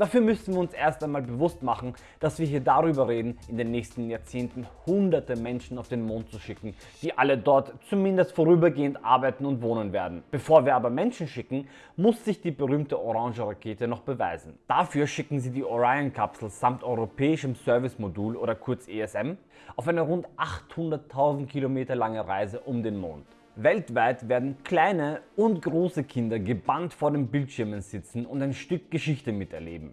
Dafür müssen wir uns erst einmal bewusst machen, dass wir hier darüber reden, in den nächsten Jahrzehnten hunderte Menschen auf den Mond zu schicken, die alle dort zumindest vorübergehend arbeiten und wohnen werden. Bevor wir aber Menschen schicken, muss sich die berühmte Orange Rakete noch beweisen. Dafür schicken sie die Orion-Kapsel samt europäischem Service-Modul oder kurz ESM auf eine rund 800.000 Kilometer lange Reise um den Mond. Weltweit werden kleine und große Kinder gebannt vor den Bildschirmen sitzen und ein Stück Geschichte miterleben.